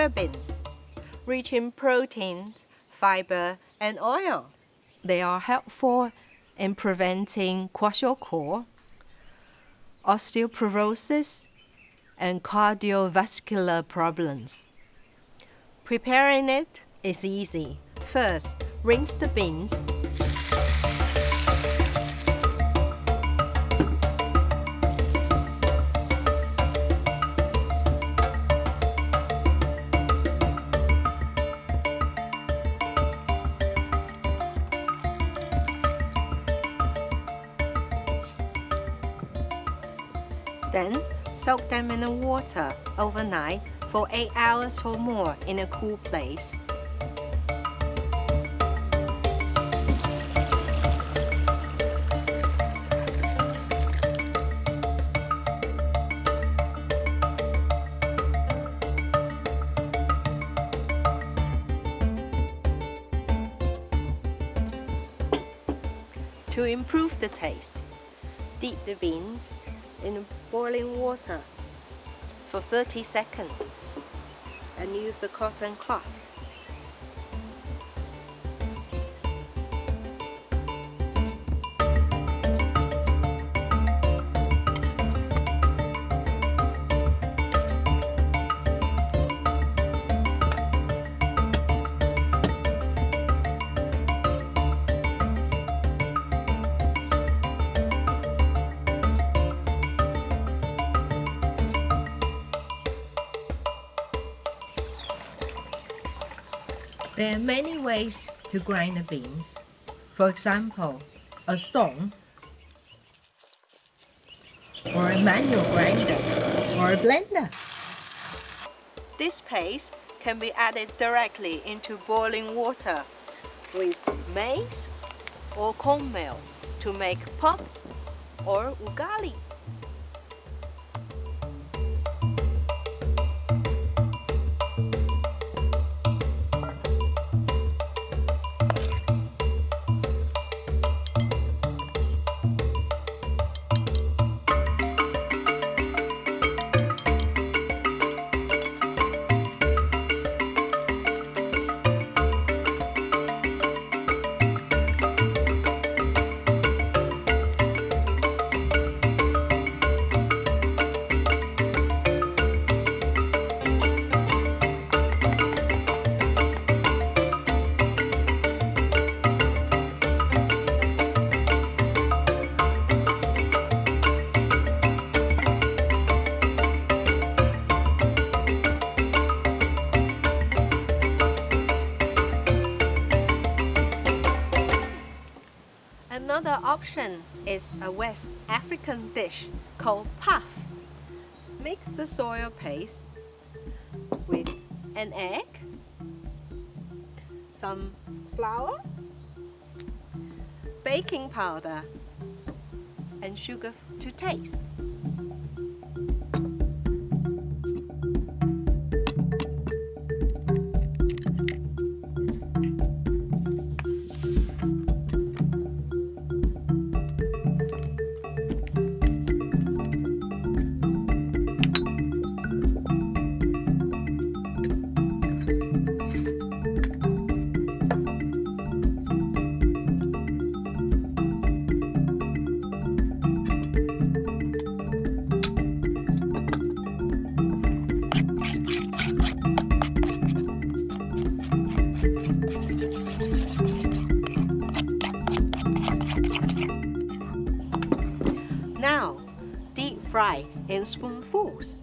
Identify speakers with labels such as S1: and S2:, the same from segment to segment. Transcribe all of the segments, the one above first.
S1: Soybeans, rich in proteins, fiber, and oil. They are helpful in preventing kwashiorkor, osteoporosis, and cardiovascular problems. Preparing it is easy. First, rinse the beans Then soak them in the water overnight for 8 hours or more in a cool place. To improve the taste, dip the beans in boiling water for 30 seconds and use the cotton cloth. There are many ways to grind the beans. For example, a stone, or a manual grinder, or a blender. This paste can be added directly into boiling water with maize or cornmeal to make pap or ugali. Is a West African dish called puff. Mix the soya paste with an egg, some flour, baking powder, and sugar to taste. Now, deep fry in spoonfuls.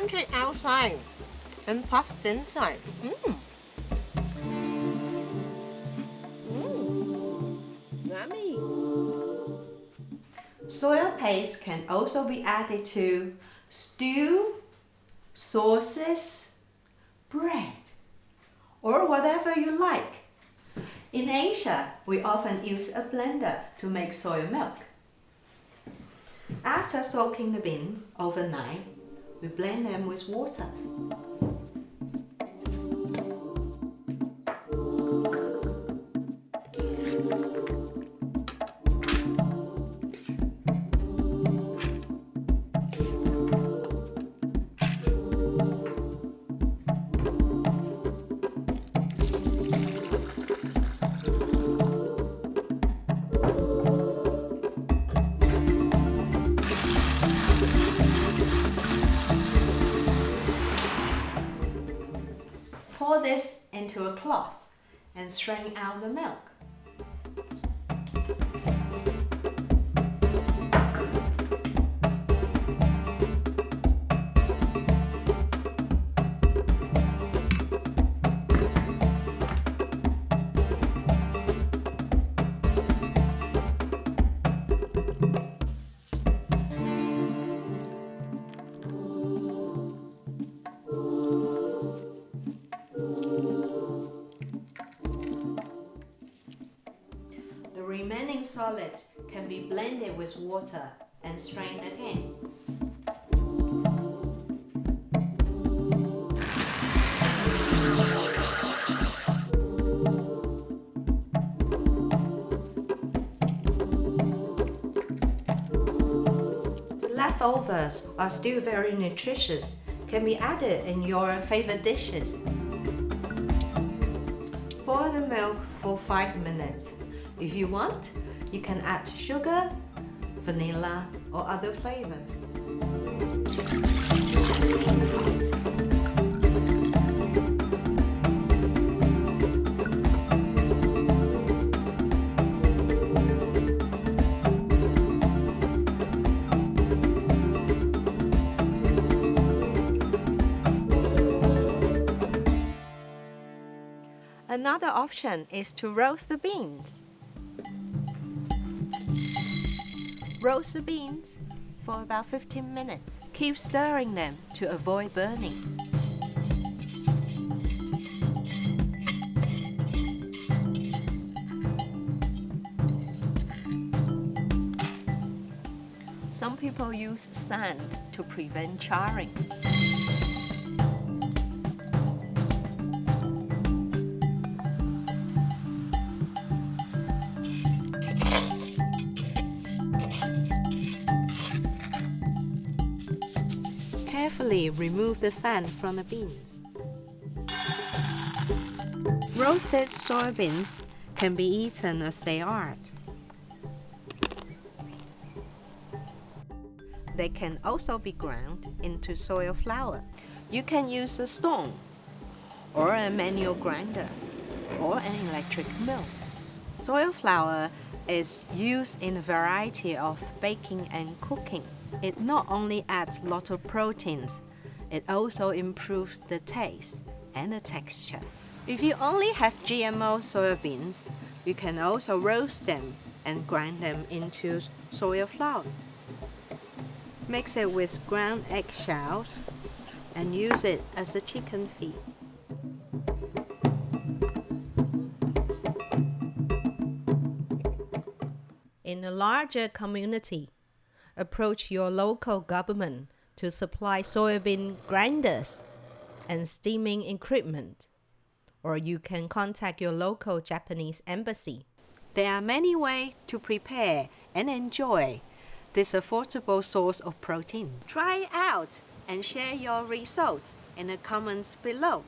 S1: Crunchy outside and puffed inside. Mmm. Mmm. Yummy. Soya paste can also be added to stew, sauces, bread, or whatever you like. In Asia, we often use a blender to make soy milk. After soaking the beans overnight, we blend them with water. And strain out the milk. Can be blended with water and strained again. The leftovers are still very nutritious, can be added in your favorite dishes. Boil the milk for 5 minutes if you want, you can add sugar, vanilla or other flavors. Another option is to roast the beans. Roast the beans for about 15 minutes. Keep stirring them to avoid burning. Some people use sand to prevent charring. Carefully remove the sand from the beans. Roasted soybeans can be eaten as they are. They can also be ground into soy flour. You can use a stone or a manual grinder or an electric mill. Soy flour is used in a variety of baking and cooking. It not only adds lots of proteins, it also improves the taste and the texture. If you only have GMO soybeans, you can also roast them and grind them into soy flour. Mix it with ground eggshells and use it as a chicken feed. In a larger community, approach your local government to supply soybean grinders and steaming equipment, or you can contact your local Japanese embassy. There are many ways to prepare and enjoy this affordable source of protein. Try out and share your results in the comments below.